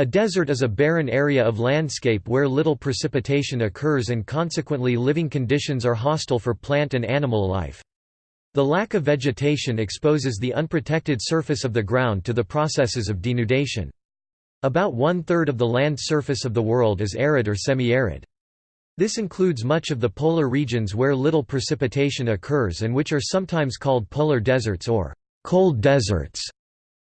A desert is a barren area of landscape where little precipitation occurs and consequently living conditions are hostile for plant and animal life. The lack of vegetation exposes the unprotected surface of the ground to the processes of denudation. About one-third of the land surface of the world is arid or semi-arid. This includes much of the polar regions where little precipitation occurs and which are sometimes called polar deserts or cold deserts.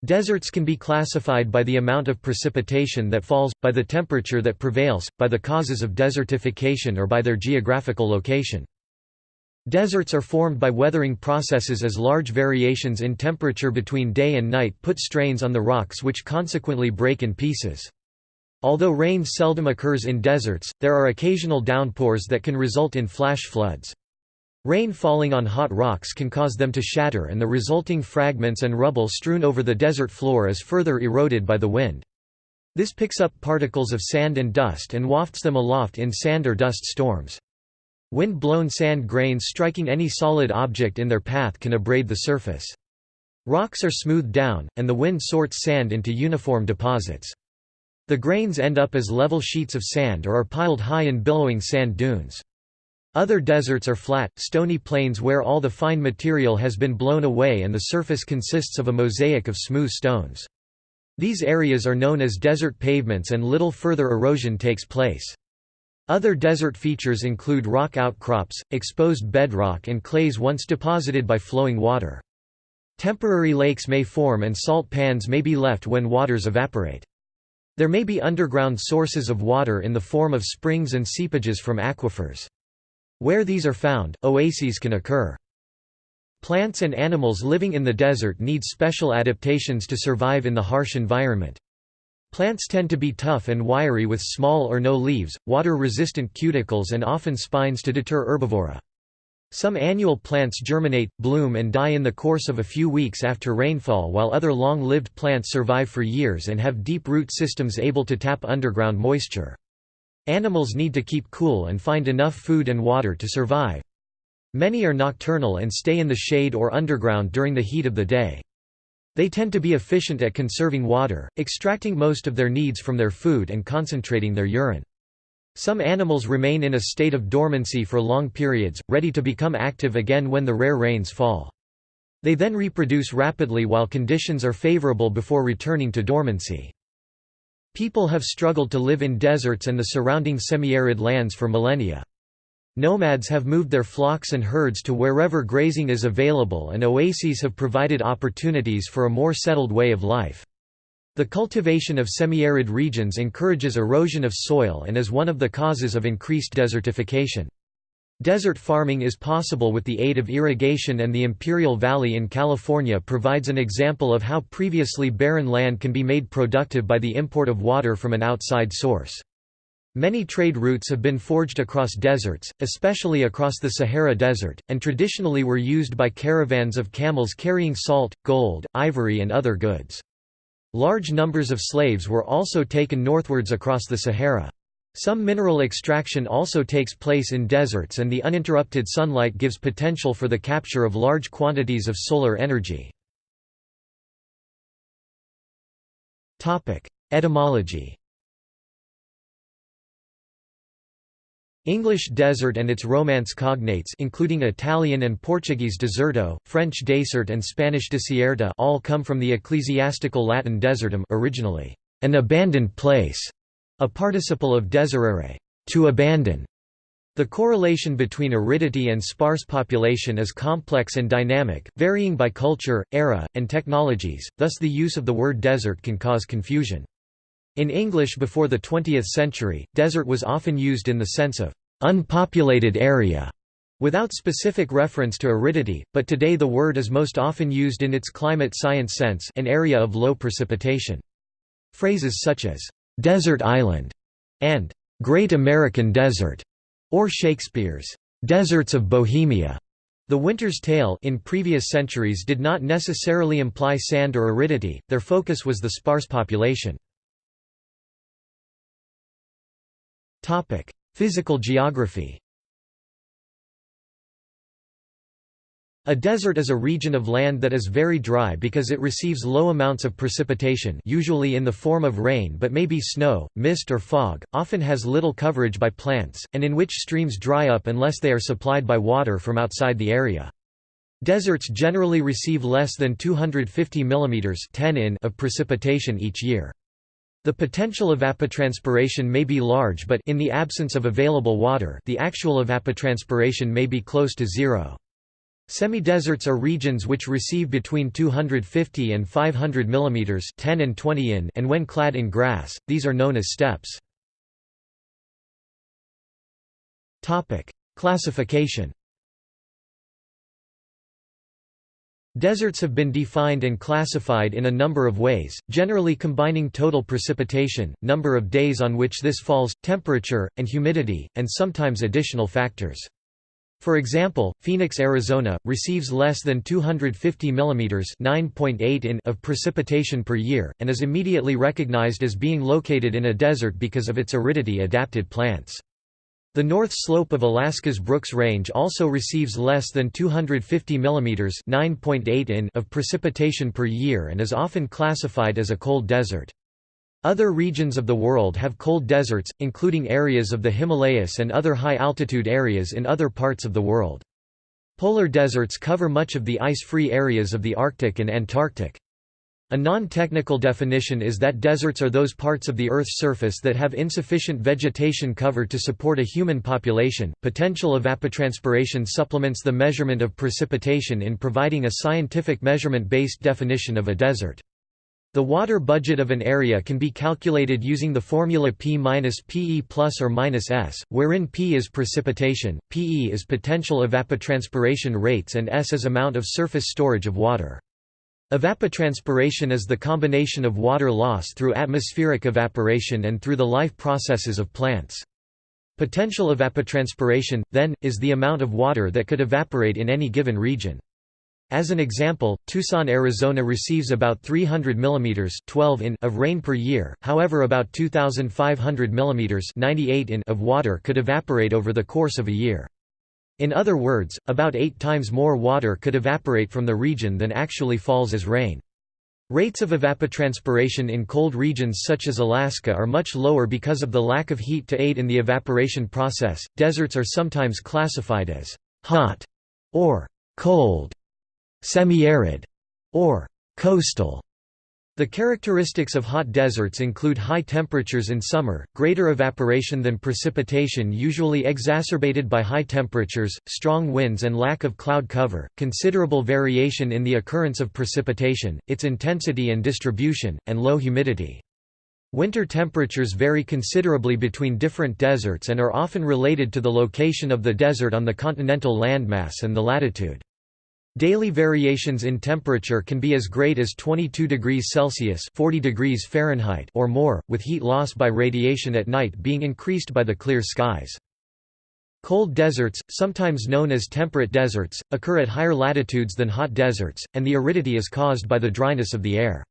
Deserts can be classified by the amount of precipitation that falls, by the temperature that prevails, by the causes of desertification or by their geographical location. Deserts are formed by weathering processes as large variations in temperature between day and night put strains on the rocks which consequently break in pieces. Although rain seldom occurs in deserts, there are occasional downpours that can result in flash floods. Rain falling on hot rocks can cause them to shatter and the resulting fragments and rubble strewn over the desert floor is further eroded by the wind. This picks up particles of sand and dust and wafts them aloft in sand or dust storms. Wind-blown sand grains striking any solid object in their path can abrade the surface. Rocks are smoothed down, and the wind sorts sand into uniform deposits. The grains end up as level sheets of sand or are piled high in billowing sand dunes. Other deserts are flat, stony plains where all the fine material has been blown away and the surface consists of a mosaic of smooth stones. These areas are known as desert pavements and little further erosion takes place. Other desert features include rock outcrops, exposed bedrock and clays once deposited by flowing water. Temporary lakes may form and salt pans may be left when waters evaporate. There may be underground sources of water in the form of springs and seepages from aquifers. Where these are found, oases can occur. Plants and animals living in the desert need special adaptations to survive in the harsh environment. Plants tend to be tough and wiry with small or no leaves, water-resistant cuticles and often spines to deter herbivory. Some annual plants germinate, bloom and die in the course of a few weeks after rainfall while other long-lived plants survive for years and have deep root systems able to tap underground moisture. Animals need to keep cool and find enough food and water to survive. Many are nocturnal and stay in the shade or underground during the heat of the day. They tend to be efficient at conserving water, extracting most of their needs from their food and concentrating their urine. Some animals remain in a state of dormancy for long periods, ready to become active again when the rare rains fall. They then reproduce rapidly while conditions are favorable before returning to dormancy. People have struggled to live in deserts and the surrounding semi-arid lands for millennia. Nomads have moved their flocks and herds to wherever grazing is available and oases have provided opportunities for a more settled way of life. The cultivation of semi-arid regions encourages erosion of soil and is one of the causes of increased desertification. Desert farming is possible with the aid of irrigation and the Imperial Valley in California provides an example of how previously barren land can be made productive by the import of water from an outside source. Many trade routes have been forged across deserts, especially across the Sahara Desert, and traditionally were used by caravans of camels carrying salt, gold, ivory and other goods. Large numbers of slaves were also taken northwards across the Sahara. Some mineral extraction also takes place in deserts and the uninterrupted sunlight gives potential for the capture of large quantities of solar energy. Etymology English desert and its Romance cognates including Italian and Portuguese deserto, French desert and Spanish desierto all come from the ecclesiastical Latin desertum originally, an abandoned place, a participle of deserere, to abandon. The correlation between aridity and sparse population is complex and dynamic, varying by culture, era, and technologies, thus the use of the word desert can cause confusion. In English before the 20th century, desert was often used in the sense of unpopulated area, without specific reference to aridity, but today the word is most often used in its climate science sense an area of low precipitation. Phrases such as, "'Desert Island' and "'Great American Desert' or Shakespeare's "'Deserts of Bohemia' The Winter's Tale in previous centuries did not necessarily imply sand or aridity, their focus was the sparse population. 'Physical geography' A desert is a region of land that is very dry because it receives low amounts of precipitation usually in the form of rain but may be snow, mist or fog, often has little coverage by plants, and in which streams dry up unless they are supplied by water from outside the area. Deserts generally receive less than 250 mm 10 in of precipitation each year. The potential evapotranspiration may be large but in the absence of available water the actual evapotranspiration may be close to zero. Semi-deserts are regions which receive between 250 and 500 mm 10 and 20 in and when clad in grass, these are known as steppes. Classification Deserts have been defined and classified in a number of ways, generally combining total precipitation, number of days on which this falls, temperature, and humidity, and sometimes additional factors. For example, Phoenix, Arizona, receives less than 250 mm (9.8 in) of precipitation per year, and is immediately recognized as being located in a desert because of its aridity-adapted plants. The north slope of Alaska's Brooks Range also receives less than 250 mm (9.8 in) of precipitation per year and is often classified as a cold desert. Other regions of the world have cold deserts, including areas of the Himalayas and other high-altitude areas in other parts of the world. Polar deserts cover much of the ice-free areas of the Arctic and Antarctic. A non-technical definition is that deserts are those parts of the Earth's surface that have insufficient vegetation cover to support a human population. Potential evapotranspiration supplements the measurement of precipitation in providing a scientific measurement-based definition of a desert. The water budget of an area can be calculated using the formula P minus PE plus or minus S, wherein P is precipitation, PE is potential evapotranspiration rates and S is amount of surface storage of water. Evapotranspiration is the combination of water loss through atmospheric evaporation and through the life processes of plants. Potential evapotranspiration, then, is the amount of water that could evaporate in any given region. As an example, Tucson, Arizona receives about 300 mm 12 in of rain per year, however about 2,500 mm 98 in of water could evaporate over the course of a year. In other words, about eight times more water could evaporate from the region than actually falls as rain. Rates of evapotranspiration in cold regions such as Alaska are much lower because of the lack of heat to aid in the evaporation process. Deserts are sometimes classified as hot or cold semi-arid, or coastal. The characteristics of hot deserts include high temperatures in summer, greater evaporation than precipitation usually exacerbated by high temperatures, strong winds and lack of cloud cover, considerable variation in the occurrence of precipitation, its intensity and distribution, and low humidity. Winter temperatures vary considerably between different deserts and are often related to the location of the desert on the continental landmass and the latitude. Daily variations in temperature can be as great as 22 degrees Celsius 40 degrees Fahrenheit or more, with heat loss by radiation at night being increased by the clear skies. Cold deserts, sometimes known as temperate deserts, occur at higher latitudes than hot deserts, and the aridity is caused by the dryness of the air.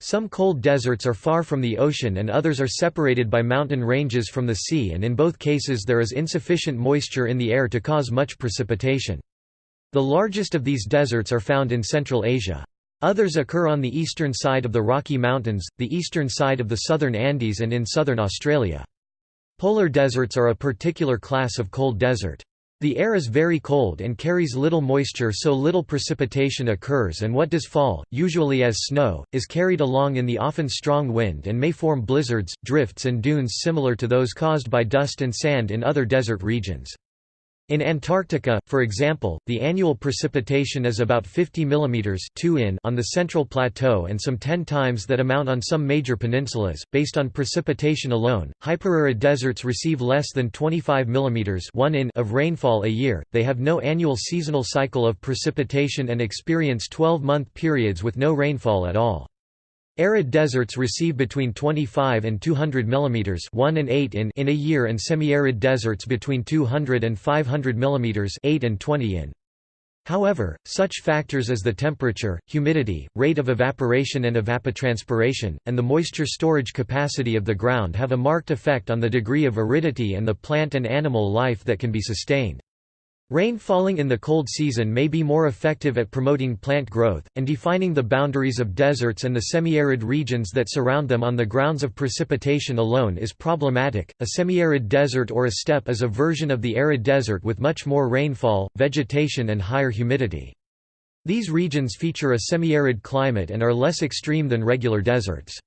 Some cold deserts are far from the ocean and others are separated by mountain ranges from the sea and in both cases there is insufficient moisture in the air to cause much precipitation. The largest of these deserts are found in Central Asia. Others occur on the eastern side of the Rocky Mountains, the eastern side of the southern Andes and in southern Australia. Polar deserts are a particular class of cold desert. The air is very cold and carries little moisture so little precipitation occurs and what does fall, usually as snow, is carried along in the often strong wind and may form blizzards, drifts and dunes similar to those caused by dust and sand in other desert regions. In Antarctica, for example, the annual precipitation is about 50 mm 2 in on the central plateau and some 10 times that amount on some major peninsulas. Based on precipitation alone, hyperarid deserts receive less than 25 mm 1 in of rainfall a year. They have no annual seasonal cycle of precipitation and experience 12-month periods with no rainfall at all. Arid deserts receive between 25 and 200 mm 1 and 8 in, in a year and semi-arid deserts between 200 and 500 mm 8 and 20 in. However, such factors as the temperature, humidity, rate of evaporation and evapotranspiration, and the moisture storage capacity of the ground have a marked effect on the degree of aridity and the plant and animal life that can be sustained. Rain falling in the cold season may be more effective at promoting plant growth, and defining the boundaries of deserts and the semi-arid regions that surround them on the grounds of precipitation alone is problematic. A semi-arid desert or a steppe is a version of the arid desert with much more rainfall, vegetation and higher humidity. These regions feature a semi-arid climate and are less extreme than regular deserts.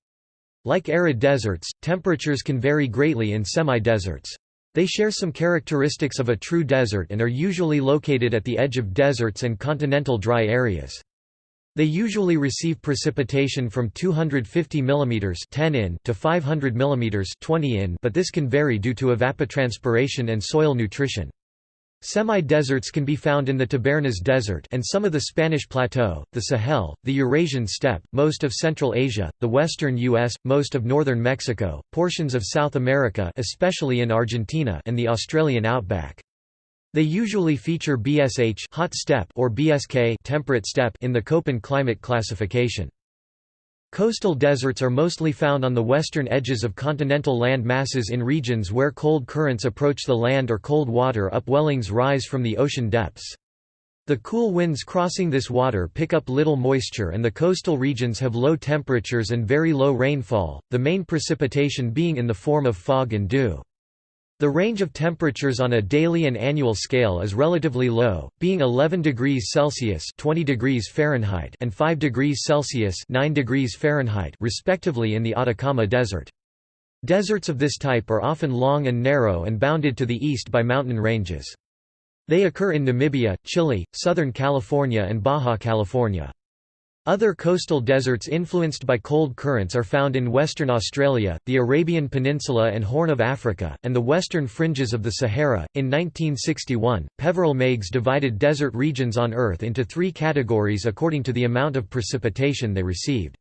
Like arid deserts, temperatures can vary greatly in semi-deserts. They share some characteristics of a true desert and are usually located at the edge of deserts and continental dry areas. They usually receive precipitation from 250 mm 10 in to 500 mm 20 in but this can vary due to evapotranspiration and soil nutrition. Semi-deserts can be found in the Tabernas Desert and some of the Spanish Plateau, the Sahel, the Eurasian steppe, most of Central Asia, the western U.S., most of northern Mexico, portions of South America especially in Argentina and the Australian outback. They usually feature BSH hot steppe or BSK temperate steppe in the Köppen climate classification. Coastal deserts are mostly found on the western edges of continental land masses in regions where cold currents approach the land or cold water upwellings rise from the ocean depths. The cool winds crossing this water pick up little moisture and the coastal regions have low temperatures and very low rainfall, the main precipitation being in the form of fog and dew. The range of temperatures on a daily and annual scale is relatively low, being 11 degrees Celsius (20 degrees Fahrenheit) and 5 degrees Celsius (9 degrees Fahrenheit) respectively in the Atacama Desert. Deserts of this type are often long and narrow and bounded to the east by mountain ranges. They occur in Namibia, Chile, Southern California and Baja California. Other coastal deserts influenced by cold currents are found in Western Australia, the Arabian Peninsula and Horn of Africa, and the western fringes of the Sahara. In 1961, Peveril Meigs divided desert regions on Earth into three categories according to the amount of precipitation they received.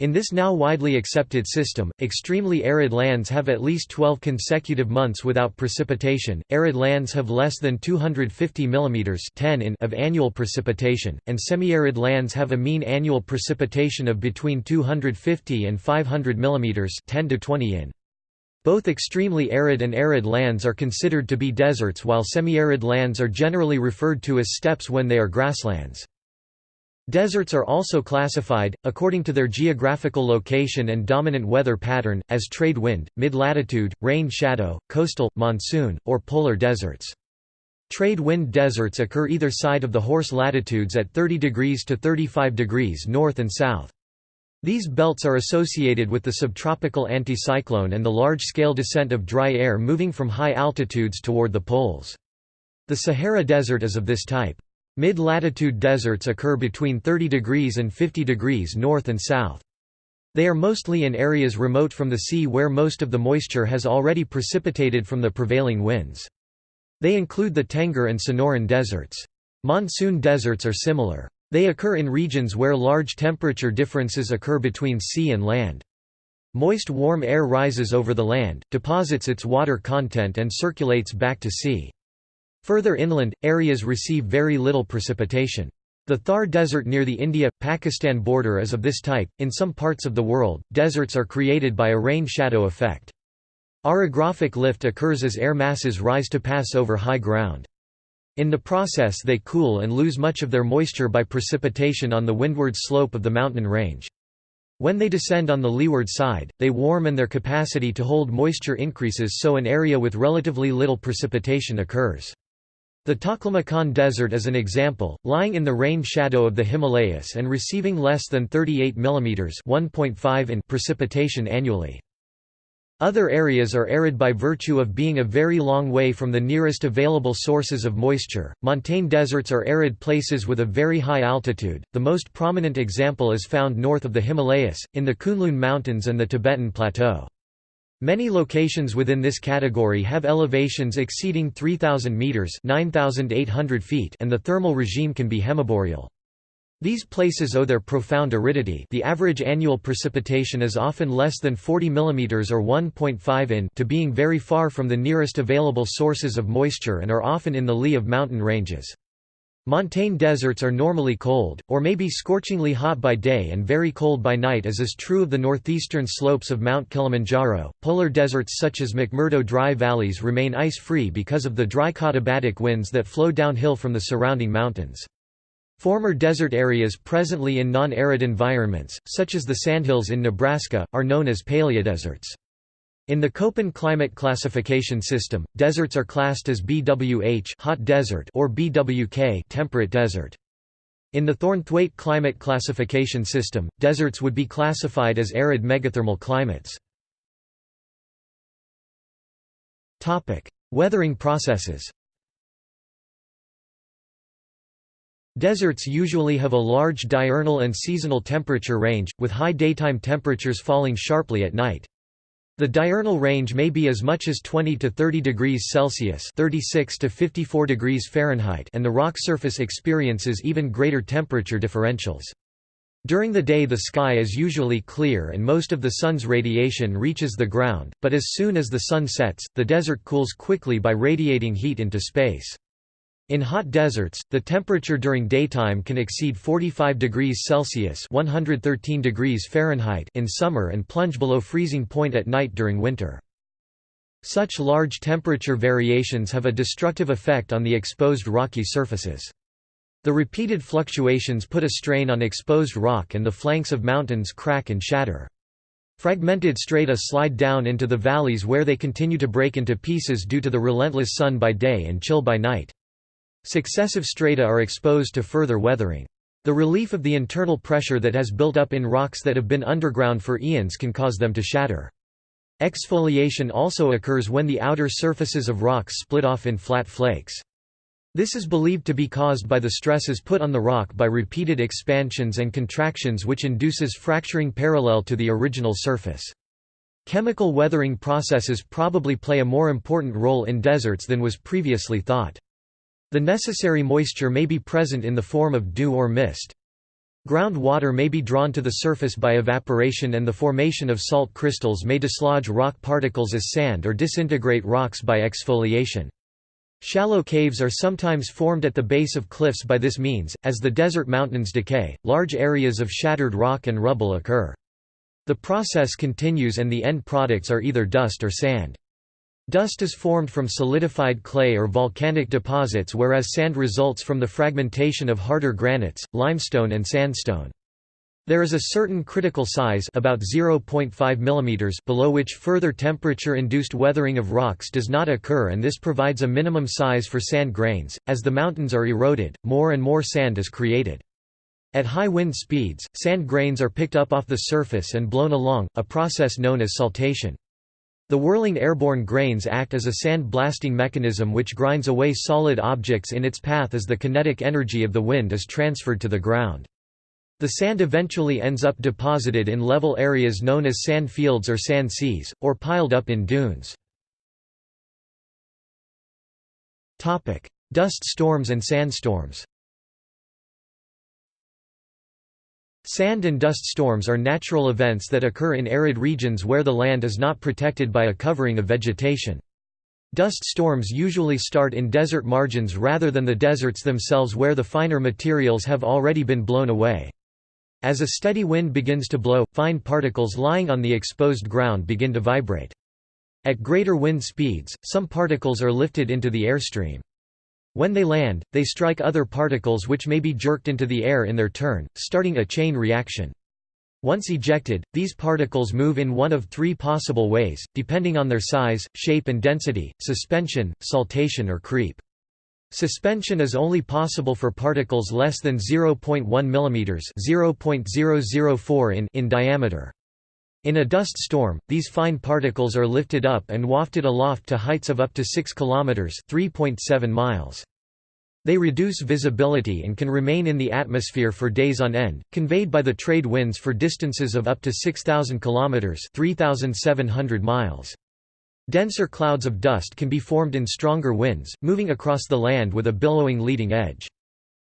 In this now widely accepted system, extremely arid lands have at least 12 consecutive months without precipitation, arid lands have less than 250 mm 10 in of annual precipitation, and semi-arid lands have a mean annual precipitation of between 250 and 500 mm 10 to 20 in. Both extremely arid and arid lands are considered to be deserts while semi-arid lands are generally referred to as steppes when they are grasslands. Deserts are also classified, according to their geographical location and dominant weather pattern, as trade wind, mid-latitude, rain shadow, coastal, monsoon, or polar deserts. Trade wind deserts occur either side of the horse latitudes at 30 degrees to 35 degrees north and south. These belts are associated with the subtropical anticyclone and the large-scale descent of dry air moving from high altitudes toward the poles. The Sahara Desert is of this type. Mid-latitude deserts occur between 30 degrees and 50 degrees north and south. They are mostly in areas remote from the sea where most of the moisture has already precipitated from the prevailing winds. They include the Tengger and Sonoran deserts. Monsoon deserts are similar. They occur in regions where large temperature differences occur between sea and land. Moist warm air rises over the land, deposits its water content and circulates back to sea. Further inland, areas receive very little precipitation. The Thar Desert near the India-Pakistan border is of this type. In some parts of the world, deserts are created by a rain shadow effect. Orographic lift occurs as air masses rise to pass over high ground. In the process they cool and lose much of their moisture by precipitation on the windward slope of the mountain range. When they descend on the leeward side, they warm and their capacity to hold moisture increases so an area with relatively little precipitation occurs. The Taklamakan Desert is an example, lying in the rain shadow of the Himalayas and receiving less than 38 mm 1.5 in precipitation annually. Other areas are arid by virtue of being a very long way from the nearest available sources of moisture. Montane deserts are arid places with a very high altitude. The most prominent example is found north of the Himalayas, in the Kunlun Mountains and the Tibetan Plateau. Many locations within this category have elevations exceeding 3,000 meters (9,800 feet), and the thermal regime can be hemiboreal. These places owe their profound aridity. The average annual precipitation is often less than 40 mm or 1.5 in to being very far from the nearest available sources of moisture and are often in the lee of mountain ranges. Montane deserts are normally cold, or may be scorchingly hot by day and very cold by night as is true of the northeastern slopes of Mount Kilimanjaro. Polar deserts such as McMurdo dry valleys remain ice-free because of the dry katabatic winds that flow downhill from the surrounding mountains. Former desert areas presently in non-arid environments, such as the sandhills in Nebraska, are known as paleodeserts. In the Köppen climate classification system, deserts are classed as BWH hot desert or BWK temperate desert. In the Thornthwaite climate classification system, deserts would be classified as arid megathermal climates. Topic: Weathering processes. Deserts usually have a large diurnal and seasonal temperature range, with high daytime temperatures falling sharply at night. The diurnal range may be as much as 20 to 30 degrees Celsius (36 to 54 degrees Fahrenheit), and the rock surface experiences even greater temperature differentials. During the day the sky is usually clear and most of the sun's radiation reaches the ground, but as soon as the sun sets, the desert cools quickly by radiating heat into space. In hot deserts, the temperature during daytime can exceed 45 degrees Celsius (113 degrees Fahrenheit) in summer and plunge below freezing point at night during winter. Such large temperature variations have a destructive effect on the exposed rocky surfaces. The repeated fluctuations put a strain on exposed rock and the flanks of mountains crack and shatter. Fragmented strata slide down into the valleys where they continue to break into pieces due to the relentless sun by day and chill by night. Successive strata are exposed to further weathering. The relief of the internal pressure that has built up in rocks that have been underground for eons can cause them to shatter. Exfoliation also occurs when the outer surfaces of rocks split off in flat flakes. This is believed to be caused by the stresses put on the rock by repeated expansions and contractions which induces fracturing parallel to the original surface. Chemical weathering processes probably play a more important role in deserts than was previously thought. The necessary moisture may be present in the form of dew or mist. Groundwater may be drawn to the surface by evaporation and the formation of salt crystals may dislodge rock particles as sand or disintegrate rocks by exfoliation. Shallow caves are sometimes formed at the base of cliffs by this means. As the desert mountains decay, large areas of shattered rock and rubble occur. The process continues and the end products are either dust or sand. Dust is formed from solidified clay or volcanic deposits whereas sand results from the fragmentation of harder granites, limestone and sandstone. There is a certain critical size about 0.5 mm below which further temperature-induced weathering of rocks does not occur and this provides a minimum size for sand grains. As the mountains are eroded, more and more sand is created. At high wind speeds, sand grains are picked up off the surface and blown along, a process known as saltation. The whirling airborne grains act as a sand blasting mechanism which grinds away solid objects in its path as the kinetic energy of the wind is transferred to the ground. The sand eventually ends up deposited in level areas known as sand fields or sand seas, or piled up in dunes. Dust storms and sandstorms Sand and dust storms are natural events that occur in arid regions where the land is not protected by a covering of vegetation. Dust storms usually start in desert margins rather than the deserts themselves where the finer materials have already been blown away. As a steady wind begins to blow, fine particles lying on the exposed ground begin to vibrate. At greater wind speeds, some particles are lifted into the airstream. When they land, they strike other particles which may be jerked into the air in their turn, starting a chain reaction. Once ejected, these particles move in one of three possible ways, depending on their size, shape and density, suspension, saltation or creep. Suspension is only possible for particles less than 0.1 mm (0.004 in) in diameter. In a dust storm, these fine particles are lifted up and wafted aloft to heights of up to 6 kilometers (3.7 miles). They reduce visibility and can remain in the atmosphere for days on end, conveyed by the trade winds for distances of up to 6,000 kilometers (3,700 miles). Denser clouds of dust can be formed in stronger winds, moving across the land with a billowing leading edge.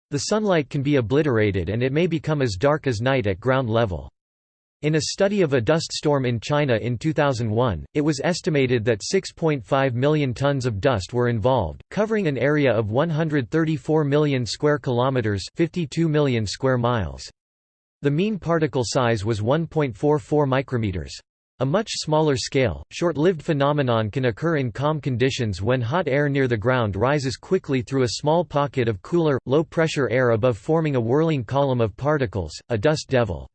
The sunlight can be obliterated and it may become as dark as night at ground level. In a study of a dust storm in China in 2001, it was estimated that 6.5 million tons of dust were involved, covering an area of 134 million square kilometers, 52 million square miles. The mean particle size was 1.44 micrometers. A much smaller scale, short-lived phenomenon can occur in calm conditions when hot air near the ground rises quickly through a small pocket of cooler, low-pressure air above forming a whirling column of particles, a dust devil.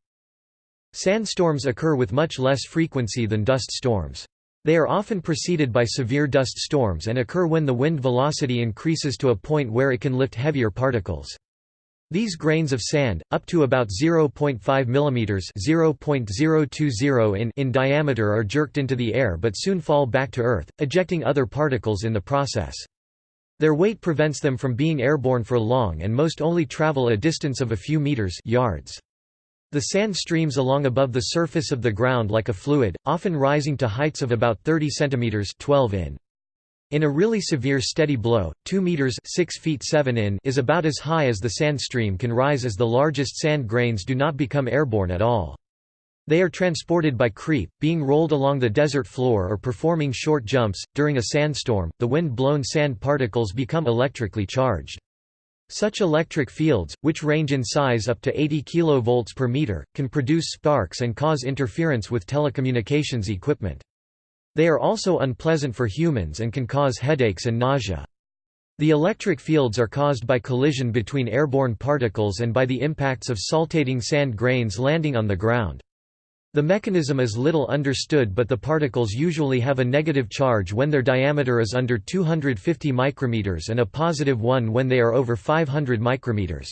Sandstorms occur with much less frequency than dust storms. They are often preceded by severe dust storms and occur when the wind velocity increases to a point where it can lift heavier particles. These grains of sand, up to about 0.5 mm (0.020 in) in diameter are jerked into the air but soon fall back to Earth, ejecting other particles in the process. Their weight prevents them from being airborne for long and most only travel a distance of a few meters yards. The sand streams along above the surface of the ground like a fluid, often rising to heights of about 30 cm 12 in. In a really severe steady blow, 2 meters 6 feet 7 in is about as high as the sand stream can rise as the largest sand grains do not become airborne at all. They are transported by creep, being rolled along the desert floor or performing short jumps. During a sandstorm, the wind-blown sand particles become electrically charged. Such electric fields, which range in size up to 80 kV per meter, can produce sparks and cause interference with telecommunications equipment. They are also unpleasant for humans and can cause headaches and nausea. The electric fields are caused by collision between airborne particles and by the impacts of saltating sand grains landing on the ground. The mechanism is little understood but the particles usually have a negative charge when their diameter is under 250 micrometers and a positive one when they are over 500 micrometers.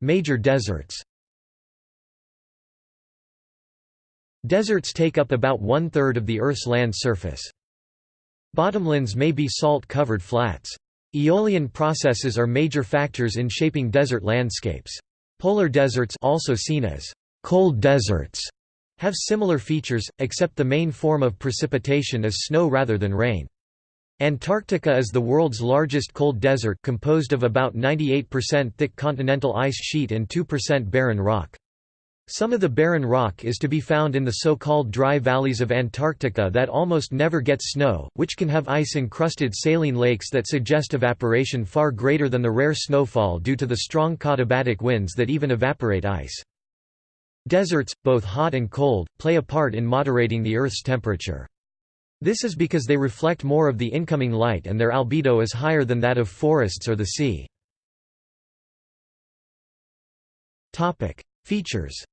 Major deserts Deserts take up about one-third of the Earth's land surface. Bottomlands may be salt-covered flats. Aeolian processes are major factors in shaping desert landscapes. Polar deserts also seen as cold deserts have similar features, except the main form of precipitation is snow rather than rain. Antarctica is the world's largest cold desert composed of about 98% thick continental ice sheet and 2% barren rock. Some of the barren rock is to be found in the so-called dry valleys of Antarctica that almost never get snow, which can have ice-encrusted saline lakes that suggest evaporation far greater than the rare snowfall due to the strong katabatic winds that even evaporate ice. Deserts, both hot and cold, play a part in moderating the Earth's temperature. This is because they reflect more of the incoming light and their albedo is higher than that of forests or the sea. Features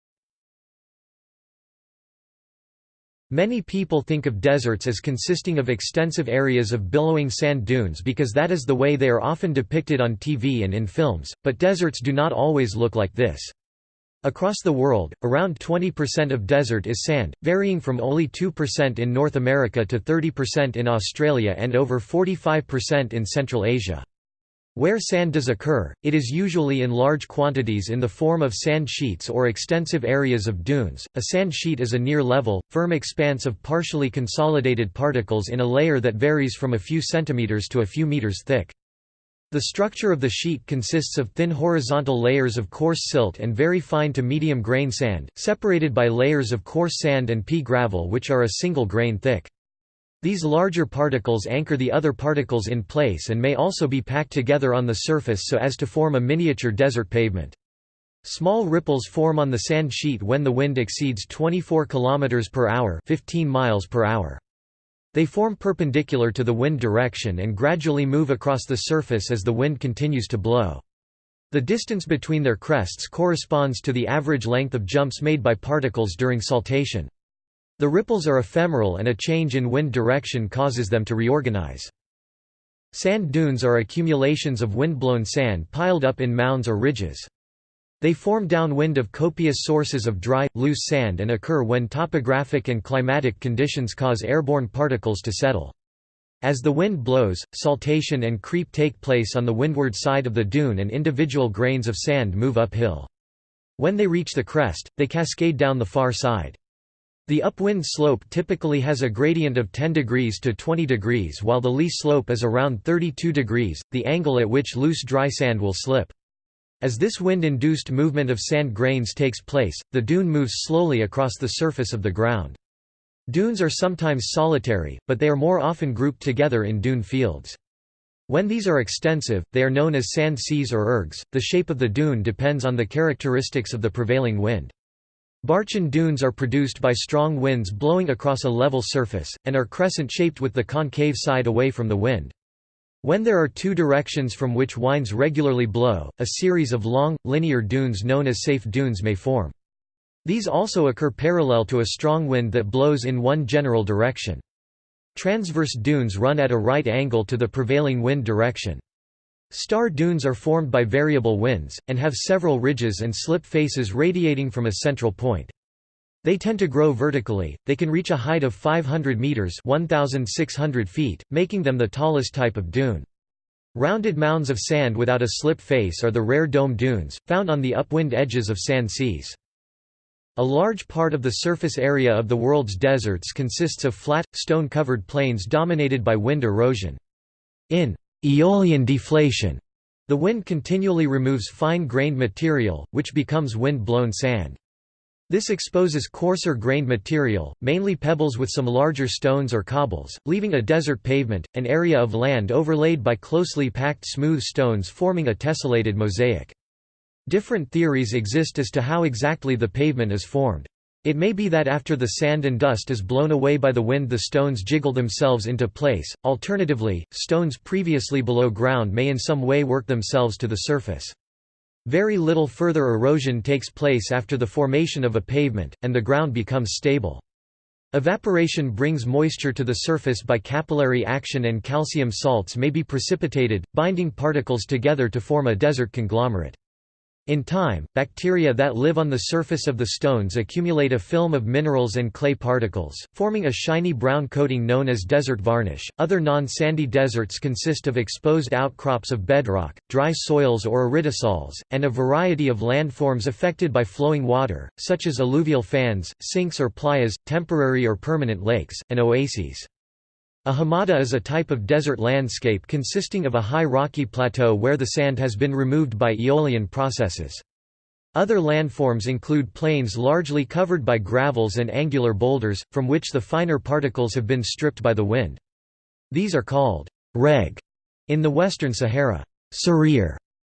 Many people think of deserts as consisting of extensive areas of billowing sand dunes because that is the way they are often depicted on TV and in films, but deserts do not always look like this. Across the world, around 20% of desert is sand, varying from only 2% in North America to 30% in Australia and over 45% in Central Asia. Where sand does occur, it is usually in large quantities in the form of sand sheets or extensive areas of dunes. A sand sheet is a near level, firm expanse of partially consolidated particles in a layer that varies from a few centimeters to a few meters thick. The structure of the sheet consists of thin horizontal layers of coarse silt and very fine to medium grain sand, separated by layers of coarse sand and pea gravel which are a single grain thick. These larger particles anchor the other particles in place and may also be packed together on the surface so as to form a miniature desert pavement. Small ripples form on the sand sheet when the wind exceeds 24 km per hour, 15 miles per hour. They form perpendicular to the wind direction and gradually move across the surface as the wind continues to blow. The distance between their crests corresponds to the average length of jumps made by particles during saltation. The ripples are ephemeral and a change in wind direction causes them to reorganize. Sand dunes are accumulations of windblown sand piled up in mounds or ridges. They form downwind of copious sources of dry, loose sand and occur when topographic and climatic conditions cause airborne particles to settle. As the wind blows, saltation and creep take place on the windward side of the dune and individual grains of sand move uphill. When they reach the crest, they cascade down the far side. The upwind slope typically has a gradient of 10 degrees to 20 degrees while the lee slope is around 32 degrees, the angle at which loose dry sand will slip. As this wind-induced movement of sand grains takes place, the dune moves slowly across the surface of the ground. Dunes are sometimes solitary, but they are more often grouped together in dune fields. When these are extensive, they are known as sand seas or ergs. The shape of the dune depends on the characteristics of the prevailing wind. Barchan dunes are produced by strong winds blowing across a level surface, and are crescent-shaped with the concave side away from the wind. When there are two directions from which winds regularly blow, a series of long, linear dunes known as seif dunes may form. These also occur parallel to a strong wind that blows in one general direction. Transverse dunes run at a right angle to the prevailing wind direction. Star dunes are formed by variable winds, and have several ridges and slip faces radiating from a central point. They tend to grow vertically, they can reach a height of 500 meters 1,600 feet, making them the tallest type of dune. Rounded mounds of sand without a slip face are the rare dome dunes, found on the upwind edges of sand seas. A large part of the surface area of the world's deserts consists of flat, stone-covered plains dominated by wind erosion. In Aeolian deflation, the wind continually removes fine-grained material, which becomes wind-blown sand. This exposes coarser-grained material, mainly pebbles with some larger stones or cobbles, leaving a desert pavement, an area of land overlaid by closely packed smooth stones forming a tessellated mosaic. Different theories exist as to how exactly the pavement is formed. It may be that after the sand and dust is blown away by the wind the stones jiggle themselves into place, alternatively, stones previously below ground may in some way work themselves to the surface. Very little further erosion takes place after the formation of a pavement, and the ground becomes stable. Evaporation brings moisture to the surface by capillary action and calcium salts may be precipitated, binding particles together to form a desert conglomerate. In time, bacteria that live on the surface of the stones accumulate a film of minerals and clay particles, forming a shiny brown coating known as desert varnish. Other non sandy deserts consist of exposed outcrops of bedrock, dry soils or aridisols, and a variety of landforms affected by flowing water, such as alluvial fans, sinks or playas, temporary or permanent lakes, and oases. A hamada is a type of desert landscape consisting of a high rocky plateau where the sand has been removed by aeolian processes. Other landforms include plains largely covered by gravels and angular boulders, from which the finer particles have been stripped by the wind. These are called reg in the western Sahara, sarir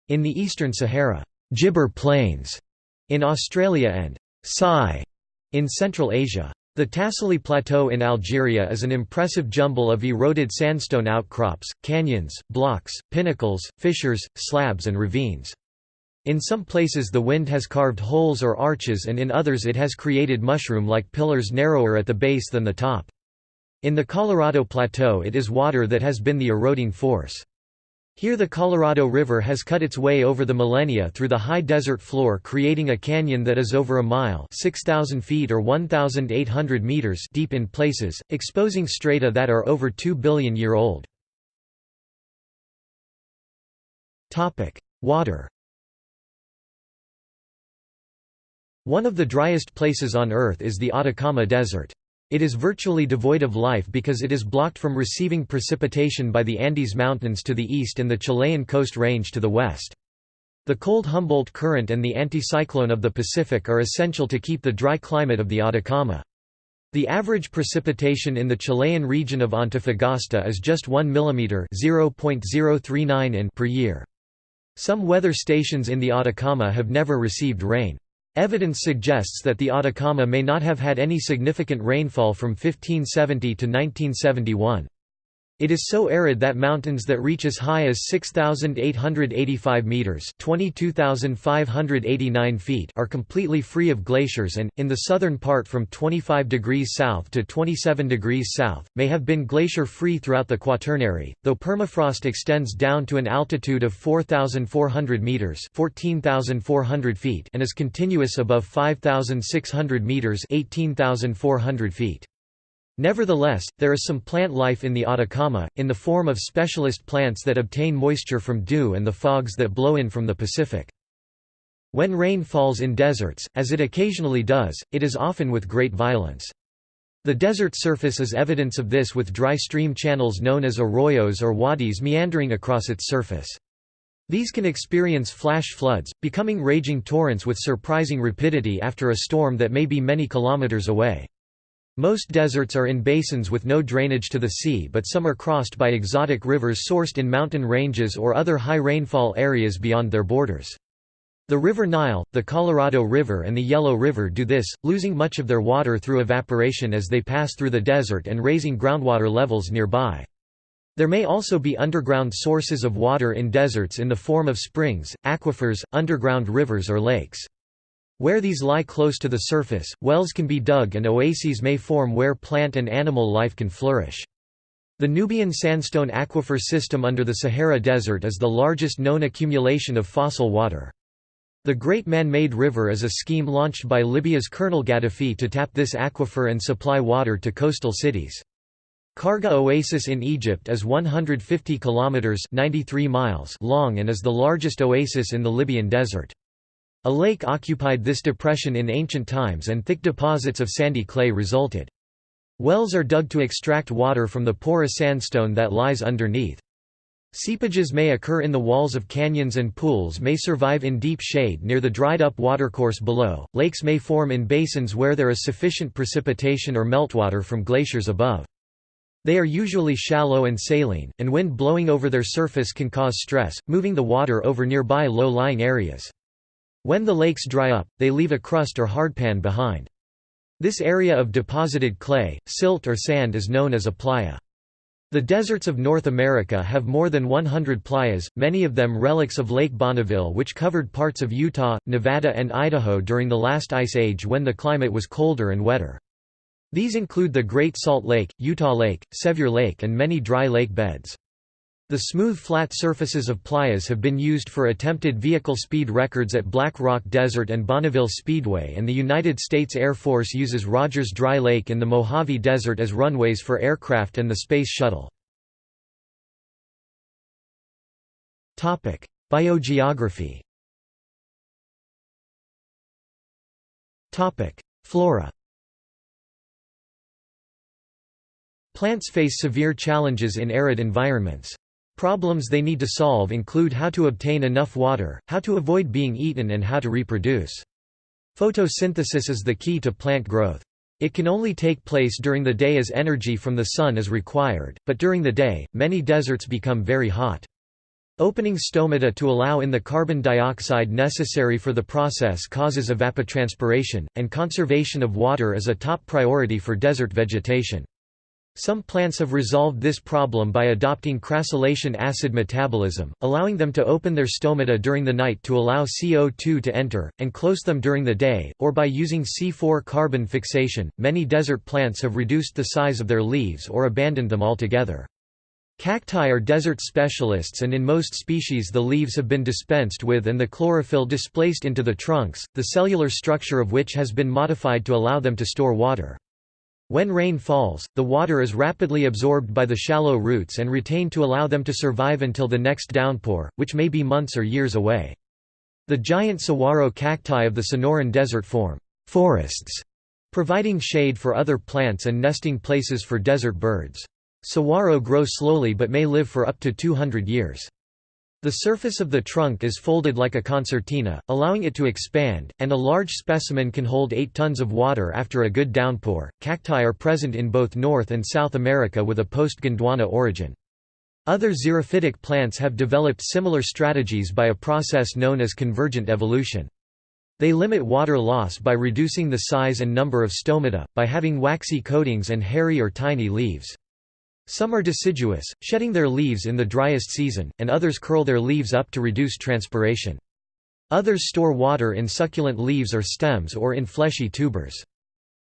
in the eastern Sahara, gibber plains in Australia and sai in Central Asia. The Tassili Plateau in Algeria is an impressive jumble of eroded sandstone outcrops, canyons, blocks, pinnacles, fissures, slabs and ravines. In some places the wind has carved holes or arches and in others it has created mushroom-like pillars narrower at the base than the top. In the Colorado Plateau it is water that has been the eroding force. Here the Colorado River has cut its way over the millennia through the high desert floor creating a canyon that is over a mile 6,000 feet or 1,800 meters deep in places, exposing strata that are over 2 billion year old. Water One of the driest places on Earth is the Atacama Desert. It is virtually devoid of life because it is blocked from receiving precipitation by the Andes Mountains to the east and the Chilean Coast Range to the west. The cold Humboldt Current and the anticyclone of the Pacific are essential to keep the dry climate of the Atacama. The average precipitation in the Chilean region of Antofagasta is just 1 mm (0.039 in) per year. Some weather stations in the Atacama have never received rain. Evidence suggests that the Atacama may not have had any significant rainfall from 1570 to 1971. It is so arid that mountains that reach as high as 6,885 metres 22,589 feet are completely free of glaciers and, in the southern part from 25 degrees south to 27 degrees south, may have been glacier-free throughout the Quaternary, though permafrost extends down to an altitude of 4,400 metres 14,400 feet and is continuous above 5,600 metres 18,400 feet. Nevertheless, there is some plant life in the Atacama, in the form of specialist plants that obtain moisture from dew and the fogs that blow in from the Pacific. When rain falls in deserts, as it occasionally does, it is often with great violence. The desert surface is evidence of this with dry stream channels known as arroyos or wadis meandering across its surface. These can experience flash floods, becoming raging torrents with surprising rapidity after a storm that may be many kilometers away. Most deserts are in basins with no drainage to the sea but some are crossed by exotic rivers sourced in mountain ranges or other high rainfall areas beyond their borders. The River Nile, the Colorado River and the Yellow River do this, losing much of their water through evaporation as they pass through the desert and raising groundwater levels nearby. There may also be underground sources of water in deserts in the form of springs, aquifers, underground rivers or lakes. Where these lie close to the surface, wells can be dug and oases may form where plant and animal life can flourish. The Nubian sandstone aquifer system under the Sahara Desert is the largest known accumulation of fossil water. The Great Man-Made River is a scheme launched by Libya's Colonel Gaddafi to tap this aquifer and supply water to coastal cities. Kharga Oasis in Egypt is 150 kilometers (93 miles) long and is the largest oasis in the Libyan desert. A lake occupied this depression in ancient times and thick deposits of sandy clay resulted. Wells are dug to extract water from the porous sandstone that lies underneath. Seepages may occur in the walls of canyons and pools may survive in deep shade near the dried-up watercourse below. Lakes may form in basins where there is sufficient precipitation or meltwater from glaciers above. They are usually shallow and saline, and wind blowing over their surface can cause stress, moving the water over nearby low-lying areas. When the lakes dry up, they leave a crust or hardpan behind. This area of deposited clay, silt or sand is known as a playa. The deserts of North America have more than 100 playas, many of them relics of Lake Bonneville which covered parts of Utah, Nevada and Idaho during the last ice age when the climate was colder and wetter. These include the Great Salt Lake, Utah Lake, Sevier Lake and many dry lake beds. The smooth flat surfaces of playas have been used for attempted vehicle speed records at Black Rock Desert and Bonneville Speedway and the United States Air Force uses Rogers Dry Lake in the Mojave Desert as runways for aircraft and the Space Shuttle. Biogeography Flora Plants face severe challenges in arid environments. Problems they need to solve include how to obtain enough water, how to avoid being eaten and how to reproduce. Photosynthesis is the key to plant growth. It can only take place during the day as energy from the sun is required, but during the day, many deserts become very hot. Opening stomata to allow in the carbon dioxide necessary for the process causes evapotranspiration, and conservation of water is a top priority for desert vegetation. Some plants have resolved this problem by adopting crassulacean acid metabolism, allowing them to open their stomata during the night to allow CO2 to enter, and close them during the day, or by using C4 carbon fixation. Many desert plants have reduced the size of their leaves or abandoned them altogether. Cacti are desert specialists and in most species the leaves have been dispensed with and the chlorophyll displaced into the trunks, the cellular structure of which has been modified to allow them to store water. When rain falls, the water is rapidly absorbed by the shallow roots and retained to allow them to survive until the next downpour, which may be months or years away. The giant saguaro cacti of the Sonoran Desert form forests, providing shade for other plants and nesting places for desert birds. Saguaro grow slowly but may live for up to 200 years. The surface of the trunk is folded like a concertina, allowing it to expand, and a large specimen can hold 8 tons of water after a good downpour. Cacti are present in both North and South America with a post-Gondwana origin. Other xerophytic plants have developed similar strategies by a process known as convergent evolution. They limit water loss by reducing the size and number of stomata, by having waxy coatings and hairy or tiny leaves. Some are deciduous, shedding their leaves in the driest season, and others curl their leaves up to reduce transpiration. Others store water in succulent leaves or stems or in fleshy tubers.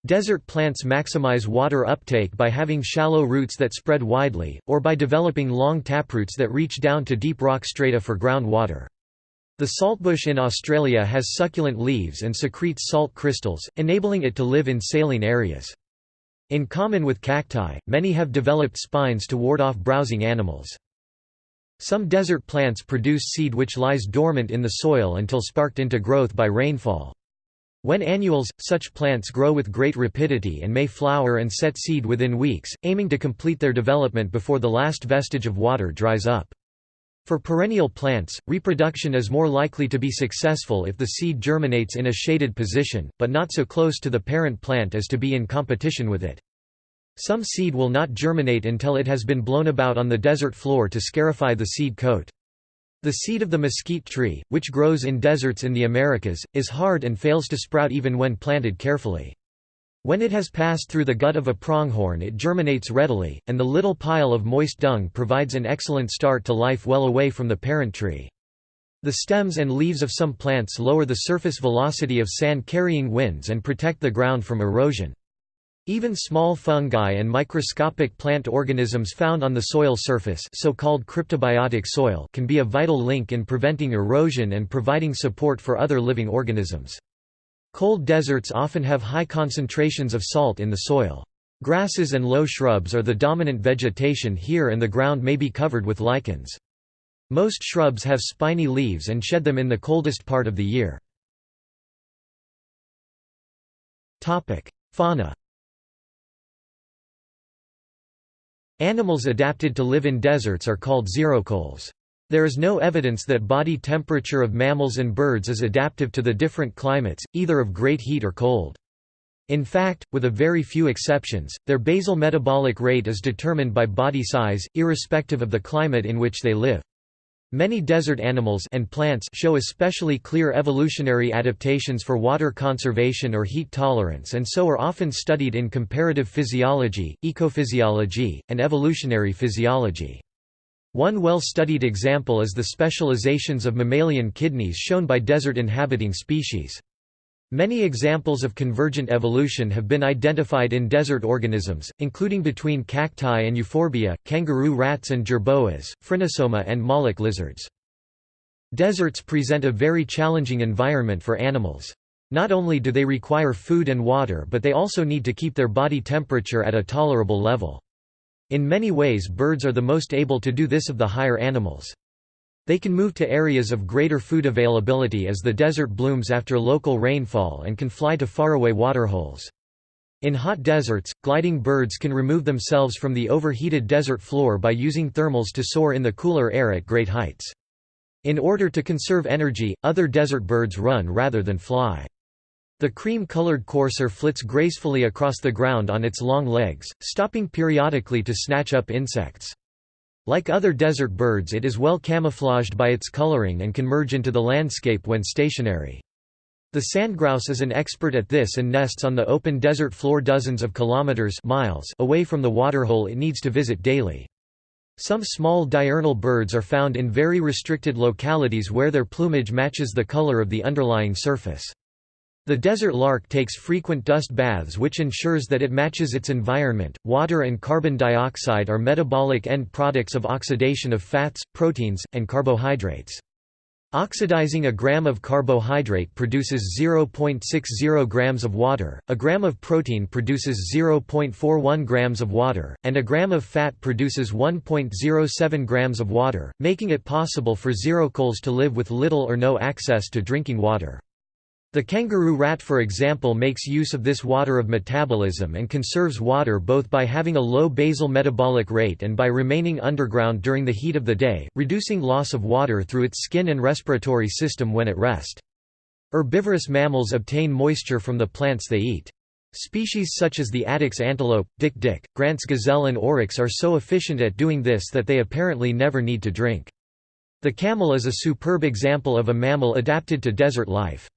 Desert plants maximize water uptake by having shallow roots that spread widely, or by developing long taproots that reach down to deep rock strata for groundwater. The saltbush in Australia has succulent leaves and secretes salt crystals, enabling it to live in saline areas. In common with cacti, many have developed spines to ward off browsing animals. Some desert plants produce seed which lies dormant in the soil until sparked into growth by rainfall. When annuals, such plants grow with great rapidity and may flower and set seed within weeks, aiming to complete their development before the last vestige of water dries up. For perennial plants, reproduction is more likely to be successful if the seed germinates in a shaded position, but not so close to the parent plant as to be in competition with it. Some seed will not germinate until it has been blown about on the desert floor to scarify the seed coat. The seed of the mesquite tree, which grows in deserts in the Americas, is hard and fails to sprout even when planted carefully. When it has passed through the gut of a pronghorn it germinates readily, and the little pile of moist dung provides an excellent start to life well away from the parent tree. The stems and leaves of some plants lower the surface velocity of sand-carrying winds and protect the ground from erosion. Even small fungi and microscopic plant organisms found on the soil surface so-called cryptobiotic soil can be a vital link in preventing erosion and providing support for other living organisms. Cold deserts often have high concentrations of salt in the soil. Grasses and low shrubs are the dominant vegetation here and the ground may be covered with lichens. Most shrubs have spiny leaves and shed them in the coldest part of the year. Fauna Animals adapted to live in deserts are called xerocoles. There is no evidence that body temperature of mammals and birds is adaptive to the different climates, either of great heat or cold. In fact, with a very few exceptions, their basal metabolic rate is determined by body size, irrespective of the climate in which they live. Many desert animals and plants show especially clear evolutionary adaptations for water conservation or heat tolerance and so are often studied in comparative physiology, ecophysiology, and evolutionary physiology. One well-studied example is the specializations of mammalian kidneys shown by desert-inhabiting species. Many examples of convergent evolution have been identified in desert organisms, including between cacti and euphorbia, kangaroo rats and jerboas, phrynosoma and moloch lizards. Deserts present a very challenging environment for animals. Not only do they require food and water but they also need to keep their body temperature at a tolerable level. In many ways birds are the most able to do this of the higher animals. They can move to areas of greater food availability as the desert blooms after local rainfall and can fly to faraway waterholes. In hot deserts, gliding birds can remove themselves from the overheated desert floor by using thermals to soar in the cooler air at great heights. In order to conserve energy, other desert birds run rather than fly. The cream-colored courser flits gracefully across the ground on its long legs, stopping periodically to snatch up insects. Like other desert birds it is well camouflaged by its coloring and can merge into the landscape when stationary. The sandgrouse is an expert at this and nests on the open desert floor dozens of kilometers miles away from the waterhole it needs to visit daily. Some small diurnal birds are found in very restricted localities where their plumage matches the color of the underlying surface. The desert lark takes frequent dust baths which ensures that it matches its environment. Water and carbon dioxide are metabolic end products of oxidation of fats, proteins, and carbohydrates. Oxidizing a gram of carbohydrate produces 0.60 grams of water, a gram of protein produces 0.41 grams of water, and a gram of fat produces 1.07 grams of water, making it possible for xerocoles to live with little or no access to drinking water. The kangaroo rat for example makes use of this water of metabolism and conserves water both by having a low basal metabolic rate and by remaining underground during the heat of the day, reducing loss of water through its skin and respiratory system when at rest. Herbivorous mammals obtain moisture from the plants they eat. Species such as the addax antelope, dik-dik, Grant's gazelle and oryx are so efficient at doing this that they apparently never need to drink. The camel is a superb example of a mammal adapted to desert life.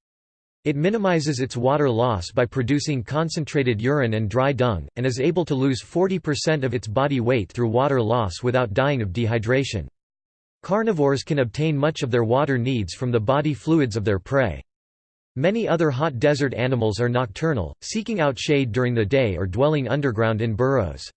It minimizes its water loss by producing concentrated urine and dry dung, and is able to lose 40% of its body weight through water loss without dying of dehydration. Carnivores can obtain much of their water needs from the body fluids of their prey. Many other hot desert animals are nocturnal, seeking out shade during the day or dwelling underground in burrows.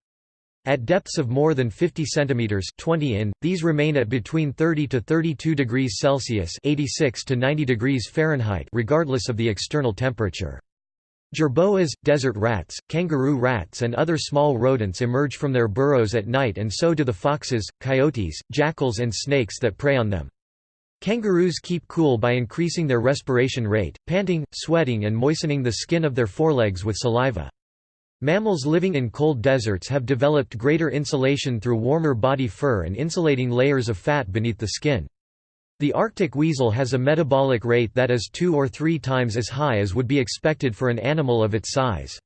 At depths of more than 50 cm 20 in, these remain at between 30 to 32 degrees Celsius 86 to 90 degrees Fahrenheit regardless of the external temperature. Jerboas, desert rats, kangaroo rats and other small rodents emerge from their burrows at night and so do the foxes, coyotes, jackals and snakes that prey on them. Kangaroos keep cool by increasing their respiration rate, panting, sweating and moistening the skin of their forelegs with saliva. Mammals living in cold deserts have developed greater insulation through warmer body fur and insulating layers of fat beneath the skin. The Arctic weasel has a metabolic rate that is two or three times as high as would be expected for an animal of its size.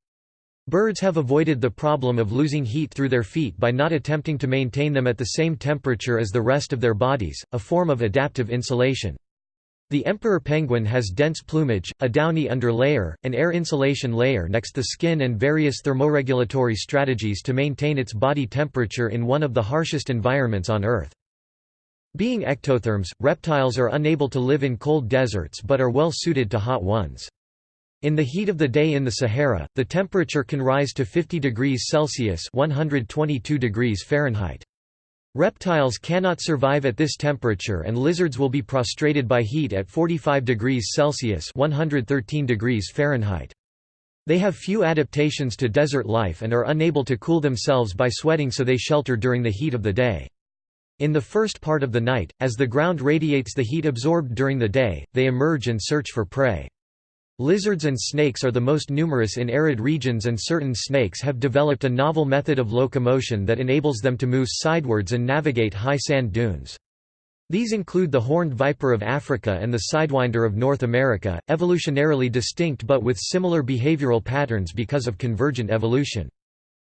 Birds have avoided the problem of losing heat through their feet by not attempting to maintain them at the same temperature as the rest of their bodies, a form of adaptive insulation. The emperor penguin has dense plumage, a downy underlayer, an air insulation layer next the skin and various thermoregulatory strategies to maintain its body temperature in one of the harshest environments on Earth. Being ectotherms, reptiles are unable to live in cold deserts but are well suited to hot ones. In the heat of the day in the Sahara, the temperature can rise to 50 degrees Celsius 122 degrees Fahrenheit. Reptiles cannot survive at this temperature and lizards will be prostrated by heat at 45 degrees Celsius 113 degrees Fahrenheit. They have few adaptations to desert life and are unable to cool themselves by sweating so they shelter during the heat of the day. In the first part of the night, as the ground radiates the heat absorbed during the day, they emerge and search for prey. Lizards and snakes are the most numerous in arid regions and certain snakes have developed a novel method of locomotion that enables them to move sidewards and navigate high sand dunes. These include the horned viper of Africa and the sidewinder of North America, evolutionarily distinct but with similar behavioral patterns because of convergent evolution.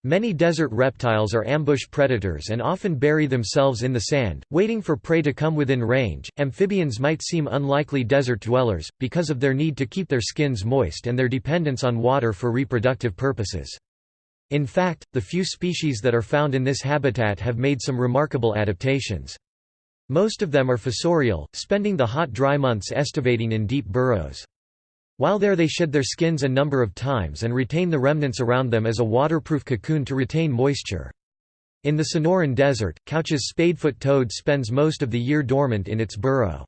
Many desert reptiles are ambush predators and often bury themselves in the sand, waiting for prey to come within range. Amphibians might seem unlikely desert dwellers, because of their need to keep their skins moist and their dependence on water for reproductive purposes. In fact, the few species that are found in this habitat have made some remarkable adaptations. Most of them are fossorial, spending the hot dry months estivating in deep burrows. While there they shed their skins a number of times and retain the remnants around them as a waterproof cocoon to retain moisture. In the Sonoran Desert, Couch's spadefoot toad spends most of the year dormant in its burrow.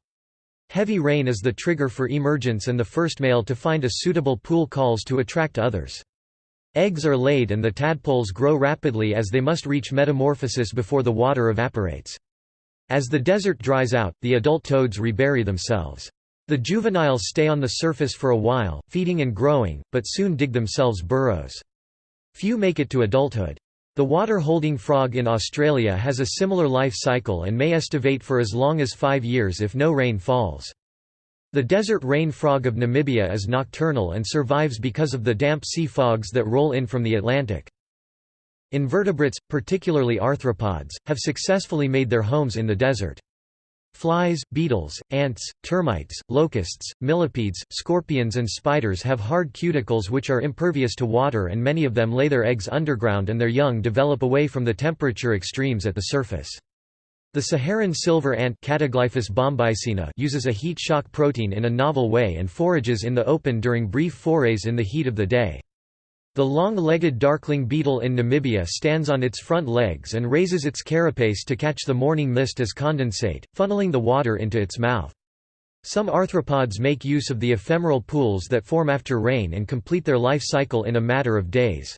Heavy rain is the trigger for emergence and the first male to find a suitable pool calls to attract others. Eggs are laid and the tadpoles grow rapidly as they must reach metamorphosis before the water evaporates. As the desert dries out, the adult toads rebury themselves. The juveniles stay on the surface for a while, feeding and growing, but soon dig themselves burrows. Few make it to adulthood. The water-holding frog in Australia has a similar life cycle and may estivate for as long as five years if no rain falls. The desert rain frog of Namibia is nocturnal and survives because of the damp sea fogs that roll in from the Atlantic. Invertebrates, particularly arthropods, have successfully made their homes in the desert. Flies, beetles, ants, termites, locusts, millipedes, scorpions and spiders have hard cuticles which are impervious to water and many of them lay their eggs underground and their young develop away from the temperature extremes at the surface. The Saharan silver ant uses a heat shock protein in a novel way and forages in the open during brief forays in the heat of the day. The long-legged darkling beetle in Namibia stands on its front legs and raises its carapace to catch the morning mist as condensate, funneling the water into its mouth. Some arthropods make use of the ephemeral pools that form after rain and complete their life cycle in a matter of days.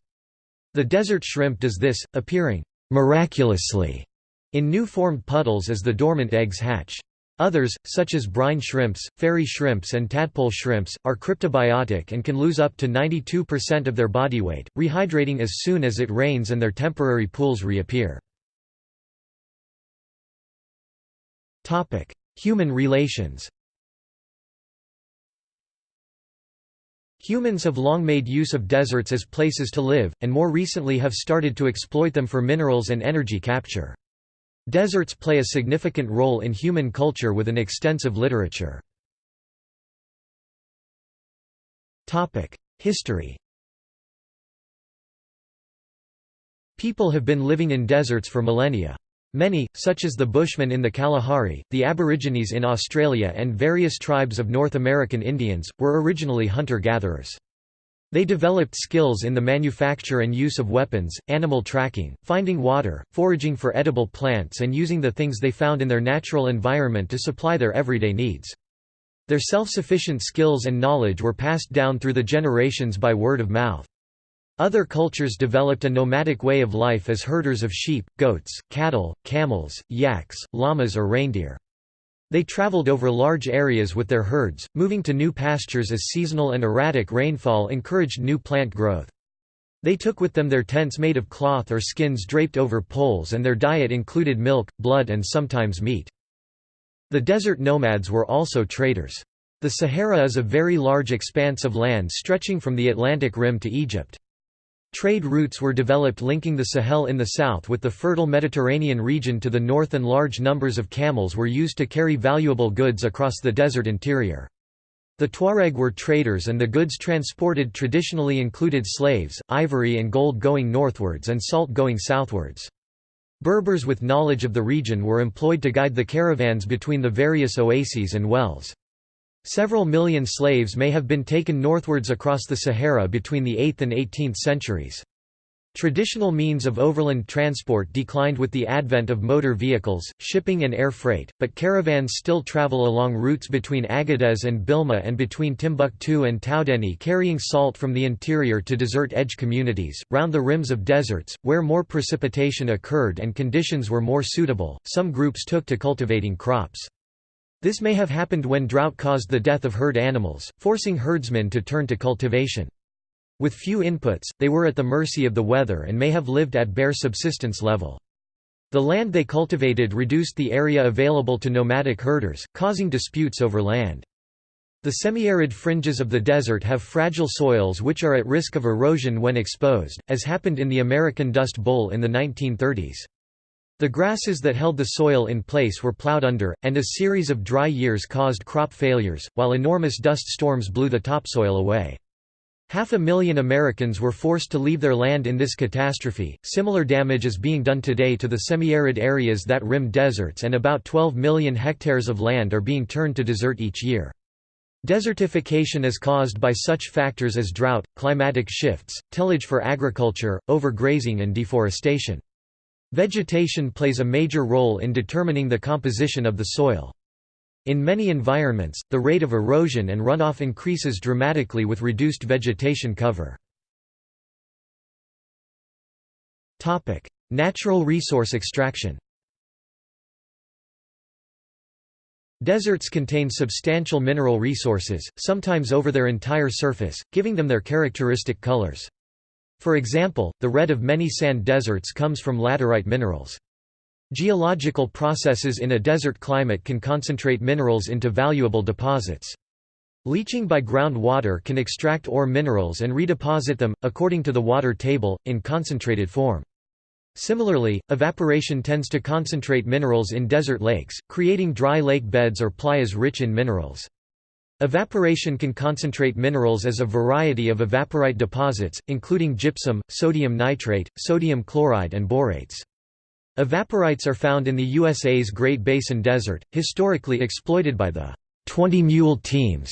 The desert shrimp does this, appearing miraculously in new formed puddles as the dormant eggs hatch. Others, such as brine shrimps, fairy shrimps and tadpole shrimps, are cryptobiotic and can lose up to 92% of their body weight, rehydrating as soon as it rains and their temporary pools reappear. Human relations Humans have long made use of deserts as places to live, and more recently have started to exploit them for minerals and energy capture. Deserts play a significant role in human culture with an extensive literature. History People have been living in deserts for millennia. Many, such as the Bushmen in the Kalahari, the Aborigines in Australia and various tribes of North American Indians, were originally hunter-gatherers. They developed skills in the manufacture and use of weapons, animal tracking, finding water, foraging for edible plants and using the things they found in their natural environment to supply their everyday needs. Their self-sufficient skills and knowledge were passed down through the generations by word of mouth. Other cultures developed a nomadic way of life as herders of sheep, goats, cattle, camels, yaks, llamas or reindeer. They traveled over large areas with their herds, moving to new pastures as seasonal and erratic rainfall encouraged new plant growth. They took with them their tents made of cloth or skins draped over poles and their diet included milk, blood and sometimes meat. The desert nomads were also traders. The Sahara is a very large expanse of land stretching from the Atlantic Rim to Egypt. Trade routes were developed linking the Sahel in the south with the fertile Mediterranean region to the north and large numbers of camels were used to carry valuable goods across the desert interior. The Tuareg were traders and the goods transported traditionally included slaves, ivory and gold going northwards and salt going southwards. Berbers with knowledge of the region were employed to guide the caravans between the various oases and wells. Several million slaves may have been taken northwards across the Sahara between the 8th and 18th centuries. Traditional means of overland transport declined with the advent of motor vehicles, shipping and air freight, but caravans still travel along routes between Agadez and Bilma and between Timbuktu and Taoudenni carrying salt from the interior to desert-edge communities, round the rims of deserts, where more precipitation occurred and conditions were more suitable, some groups took to cultivating crops. This may have happened when drought caused the death of herd animals, forcing herdsmen to turn to cultivation. With few inputs, they were at the mercy of the weather and may have lived at bare subsistence level. The land they cultivated reduced the area available to nomadic herders, causing disputes over land. The semi-arid fringes of the desert have fragile soils which are at risk of erosion when exposed, as happened in the American Dust Bowl in the 1930s. The grasses that held the soil in place were plowed under, and a series of dry years caused crop failures, while enormous dust storms blew the topsoil away. Half a million Americans were forced to leave their land in this catastrophe. Similar damage is being done today to the semi-arid areas that rim deserts and about 12 million hectares of land are being turned to desert each year. Desertification is caused by such factors as drought, climatic shifts, tillage for agriculture, overgrazing and deforestation. Vegetation plays a major role in determining the composition of the soil. In many environments, the rate of erosion and runoff increases dramatically with reduced vegetation cover. Natural resource extraction Deserts contain substantial mineral resources, sometimes over their entire surface, giving them their characteristic colors. For example, the red of many sand deserts comes from laterite minerals. Geological processes in a desert climate can concentrate minerals into valuable deposits. Leaching by groundwater can extract ore minerals and redeposit them, according to the water table, in concentrated form. Similarly, evaporation tends to concentrate minerals in desert lakes, creating dry lake beds or playas rich in minerals. Evaporation can concentrate minerals as a variety of evaporite deposits, including gypsum, sodium nitrate, sodium chloride and borates. Evaporites are found in the USA's Great Basin Desert, historically exploited by the 20 mule teams,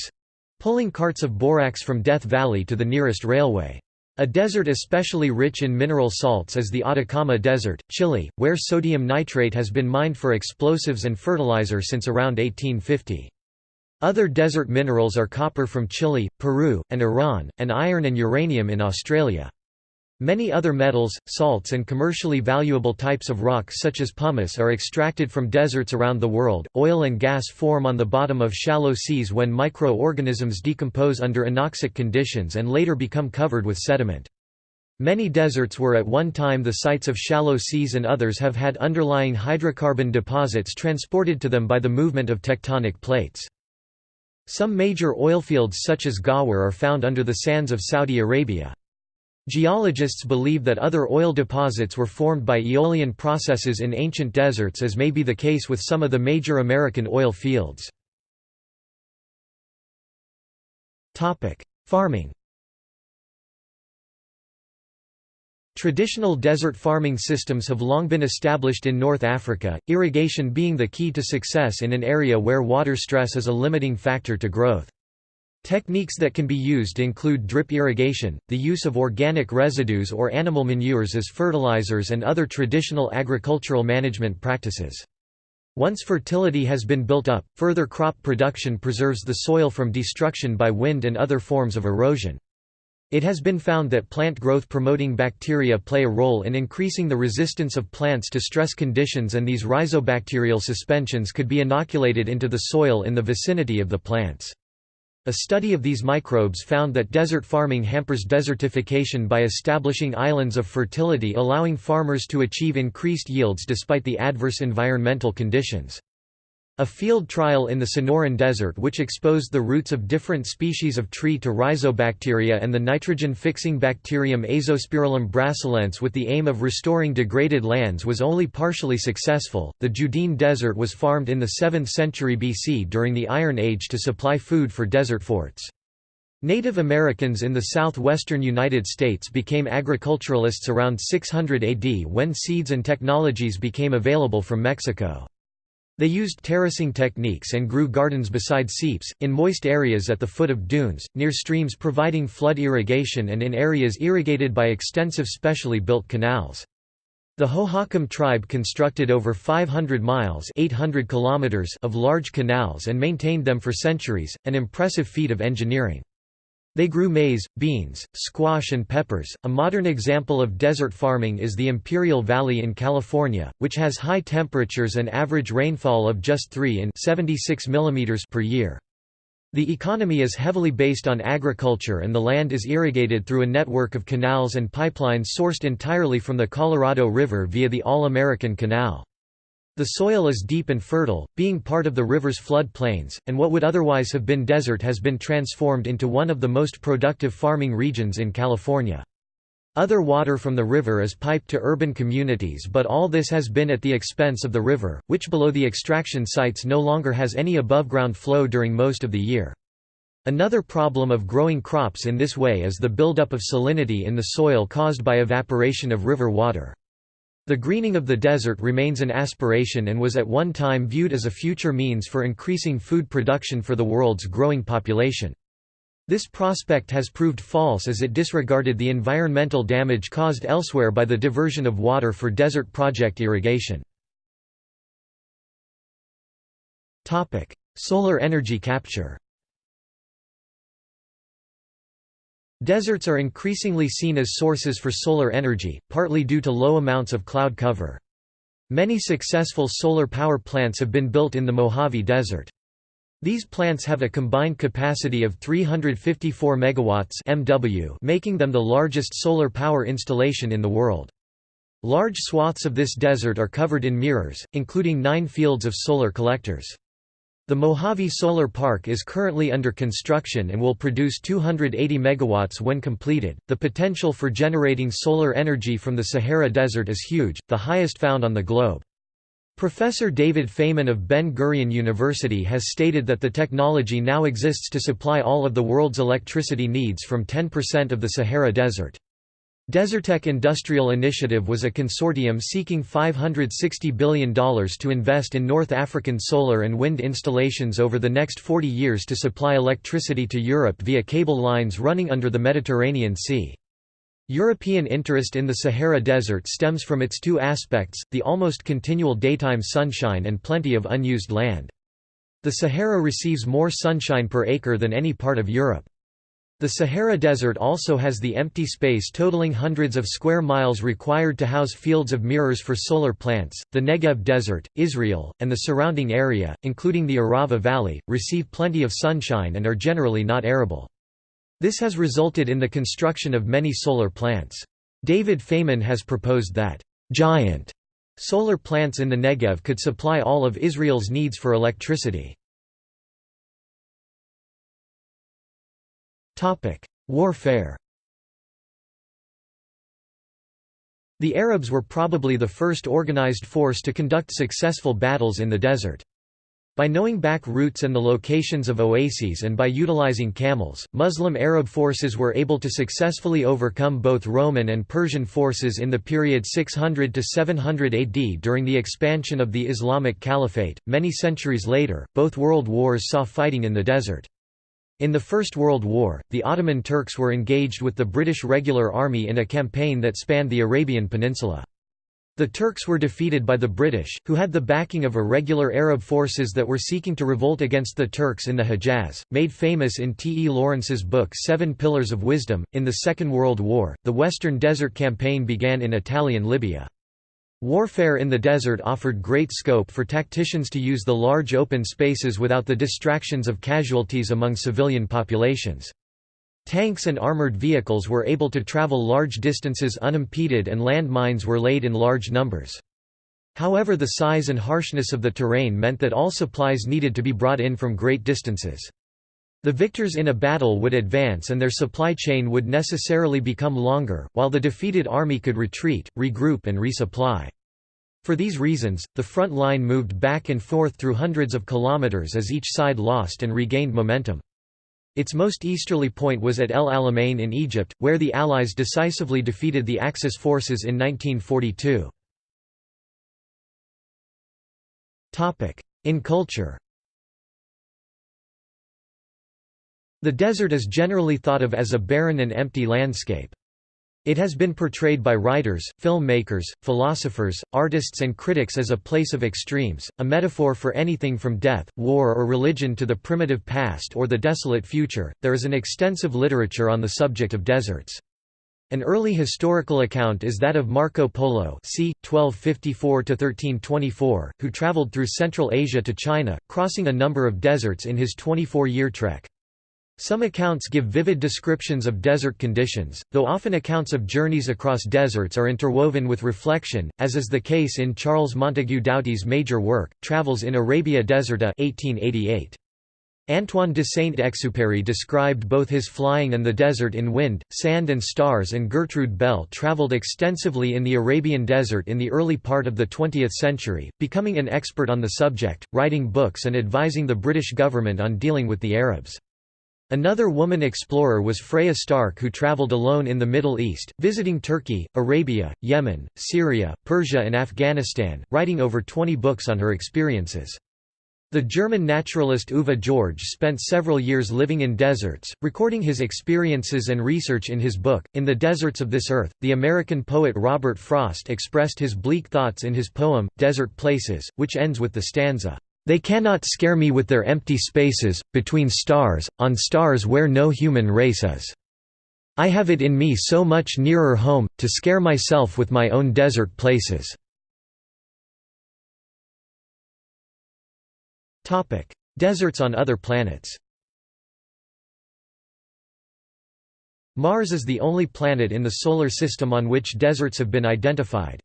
pulling carts of borax from Death Valley to the nearest railway. A desert especially rich in mineral salts is the Atacama Desert, Chile, where sodium nitrate has been mined for explosives and fertilizer since around 1850. Other desert minerals are copper from Chile, Peru, and Iran, and iron and uranium in Australia. Many other metals, salts and commercially valuable types of rock such as pumice are extracted from deserts around the world. Oil and gas form on the bottom of shallow seas when microorganisms decompose under anoxic conditions and later become covered with sediment. Many deserts were at one time the sites of shallow seas and others have had underlying hydrocarbon deposits transported to them by the movement of tectonic plates. Some major oilfields such as Ghawar are found under the sands of Saudi Arabia. Geologists believe that other oil deposits were formed by aeolian processes in ancient deserts as may be the case with some of the major American oil fields. Farming Traditional desert farming systems have long been established in North Africa, irrigation being the key to success in an area where water stress is a limiting factor to growth. Techniques that can be used include drip irrigation, the use of organic residues or animal manures as fertilizers and other traditional agricultural management practices. Once fertility has been built up, further crop production preserves the soil from destruction by wind and other forms of erosion. It has been found that plant growth-promoting bacteria play a role in increasing the resistance of plants to stress conditions and these rhizobacterial suspensions could be inoculated into the soil in the vicinity of the plants. A study of these microbes found that desert farming hampers desertification by establishing islands of fertility allowing farmers to achieve increased yields despite the adverse environmental conditions. A field trial in the Sonoran Desert which exposed the roots of different species of tree to rhizobacteria and the nitrogen-fixing bacterium Azospirillum brasilense with the aim of restoring degraded lands was only partially successful. The Judean Desert was farmed in the 7th century BC during the Iron Age to supply food for desert forts. Native Americans in the southwestern United States became agriculturalists around 600 AD when seeds and technologies became available from Mexico. They used terracing techniques and grew gardens beside seeps, in moist areas at the foot of dunes, near streams providing flood irrigation and in areas irrigated by extensive specially built canals. The Hohokam tribe constructed over 500 miles 800 kilometers of large canals and maintained them for centuries, an impressive feat of engineering. They grew maize, beans, squash and peppers. A modern example of desert farming is the Imperial Valley in California, which has high temperatures and average rainfall of just 3 in 76 mm per year. The economy is heavily based on agriculture and the land is irrigated through a network of canals and pipelines sourced entirely from the Colorado River via the All-American Canal. The soil is deep and fertile, being part of the river's flood plains, and what would otherwise have been desert has been transformed into one of the most productive farming regions in California. Other water from the river is piped to urban communities but all this has been at the expense of the river, which below the extraction sites no longer has any above-ground flow during most of the year. Another problem of growing crops in this way is the buildup of salinity in the soil caused by evaporation of river water. The greening of the desert remains an aspiration and was at one time viewed as a future means for increasing food production for the world's growing population. This prospect has proved false as it disregarded the environmental damage caused elsewhere by the diversion of water for desert project irrigation. Solar energy capture Deserts are increasingly seen as sources for solar energy, partly due to low amounts of cloud cover. Many successful solar power plants have been built in the Mojave Desert. These plants have a combined capacity of 354 megawatts MW, making them the largest solar power installation in the world. Large swaths of this desert are covered in mirrors, including nine fields of solar collectors. The Mojave Solar Park is currently under construction and will produce 280 megawatts when completed. The potential for generating solar energy from the Sahara Desert is huge, the highest found on the globe. Professor David Faiman of Ben-Gurion University has stated that the technology now exists to supply all of the world's electricity needs from 10% of the Sahara Desert. Desertec Industrial Initiative was a consortium seeking $560 billion to invest in North African solar and wind installations over the next 40 years to supply electricity to Europe via cable lines running under the Mediterranean Sea. European interest in the Sahara Desert stems from its two aspects, the almost continual daytime sunshine and plenty of unused land. The Sahara receives more sunshine per acre than any part of Europe. The Sahara Desert also has the empty space totaling hundreds of square miles required to house fields of mirrors for solar plants. The Negev Desert, Israel, and the surrounding area, including the Arava Valley, receive plenty of sunshine and are generally not arable. This has resulted in the construction of many solar plants. David Faiman has proposed that giant solar plants in the Negev could supply all of Israel's needs for electricity. Warfare The Arabs were probably the first organized force to conduct successful battles in the desert. By knowing back routes and the locations of oases and by utilizing camels, Muslim Arab forces were able to successfully overcome both Roman and Persian forces in the period 600 to 700 AD during the expansion of the Islamic Caliphate. Many centuries later, both world wars saw fighting in the desert. In the First World War, the Ottoman Turks were engaged with the British Regular Army in a campaign that spanned the Arabian Peninsula. The Turks were defeated by the British, who had the backing of irregular Arab forces that were seeking to revolt against the Turks in the Hejaz. Made famous in T. E. Lawrence's book Seven Pillars of Wisdom, in the Second World War, the Western Desert Campaign began in Italian Libya. Warfare in the desert offered great scope for tacticians to use the large open spaces without the distractions of casualties among civilian populations. Tanks and armored vehicles were able to travel large distances unimpeded and land mines were laid in large numbers. However the size and harshness of the terrain meant that all supplies needed to be brought in from great distances. The victors in a battle would advance and their supply chain would necessarily become longer, while the defeated army could retreat, regroup and resupply. For these reasons, the front line moved back and forth through hundreds of kilometers as each side lost and regained momentum. Its most easterly point was at El Alamein in Egypt, where the Allies decisively defeated the Axis forces in 1942. In culture The desert is generally thought of as a barren and empty landscape. It has been portrayed by writers, filmmakers, philosophers, artists and critics as a place of extremes, a metaphor for anything from death, war or religion to the primitive past or the desolate future. There is an extensive literature on the subject of deserts. An early historical account is that of Marco Polo c. 1254–1324, who travelled through Central Asia to China, crossing a number of deserts in his 24-year trek. Some accounts give vivid descriptions of desert conditions, though often accounts of journeys across deserts are interwoven with reflection, as is the case in Charles Montagu Doughty's major work, Travels in Arabia Deserta 1888. Antoine de Saint-Exupéry described both his flying and the desert in wind, sand and stars and Gertrude Bell travelled extensively in the Arabian desert in the early part of the 20th century, becoming an expert on the subject, writing books and advising the British government on dealing with the Arabs. Another woman explorer was Freya Stark who travelled alone in the Middle East, visiting Turkey, Arabia, Yemen, Syria, Persia and Afghanistan, writing over 20 books on her experiences. The German naturalist Uwe George spent several years living in deserts, recording his experiences and research in his book, In the Deserts of This Earth. The American poet Robert Frost expressed his bleak thoughts in his poem, Desert Places, which ends with the stanza, They cannot scare me with their empty spaces, between stars, on stars where no human race is. I have it in me so much nearer home, to scare myself with my own desert places. Deserts on other planets. Mars is the only planet in the Solar System on which deserts have been identified.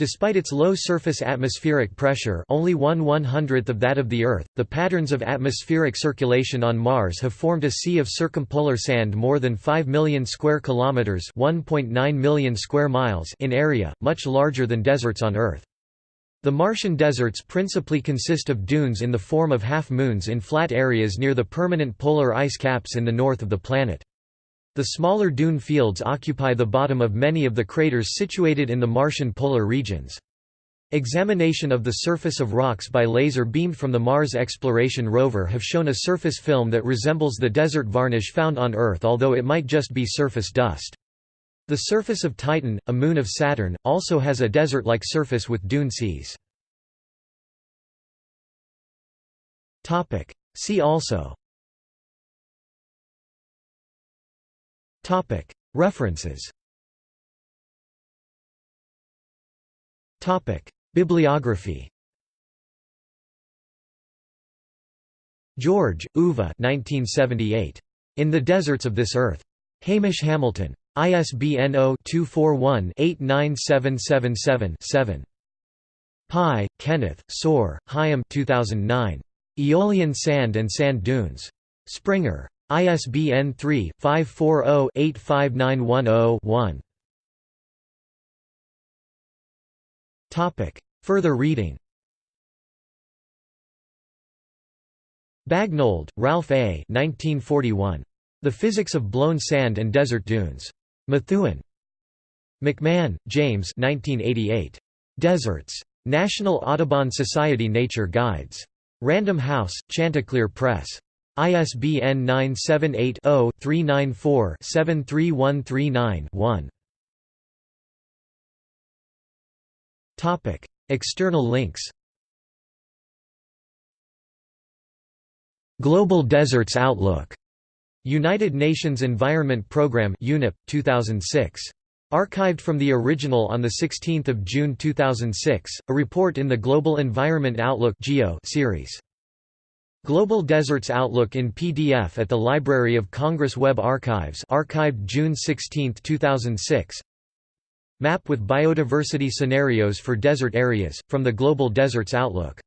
Despite its low surface atmospheric pressure only one one-hundredth of that of the Earth, the patterns of atmospheric circulation on Mars have formed a sea of circumpolar sand more than 5 million square kilometers (1.9 million square miles) in area, much larger than deserts on Earth. The Martian deserts principally consist of dunes in the form of half-moons in flat areas near the permanent polar ice caps in the north of the planet. The smaller dune fields occupy the bottom of many of the craters situated in the Martian polar regions. Examination of the surface of rocks by laser beamed from the Mars Exploration Rover have shown a surface film that resembles the desert varnish found on Earth although it might just be surface dust. The surface of Titan, a moon of Saturn, also has a desert-like surface with dune seas. See also References Bibliography George, Uwe 1978. In the Deserts of This Earth. Hamish Hamilton. ISBN 0-241-89777-7. Pye, Kenneth, Tsoar, Haim 2009. Aeolian Sand and Sand Dunes. Springer. ISBN 3-540-85910-1. Further reading Bagnold, Ralph A. 1941. The Physics of Blown Sand and Desert Dunes. Methuen. McMahon, James 1988. Deserts. National Audubon Society Nature Guides. Random House, Chanticleer Press. ISBN 978-0-394-73139-1. External links Global Deserts Outlook United Nations Environment Programme UNEP 2006 Archived from the original on 16 June 2006, a report in the Global Environment Outlook series. Global Deserts Outlook in PDF at the Library of Congress Web Archives archived June 16, 2006 Map with biodiversity scenarios for desert areas, from the Global Deserts Outlook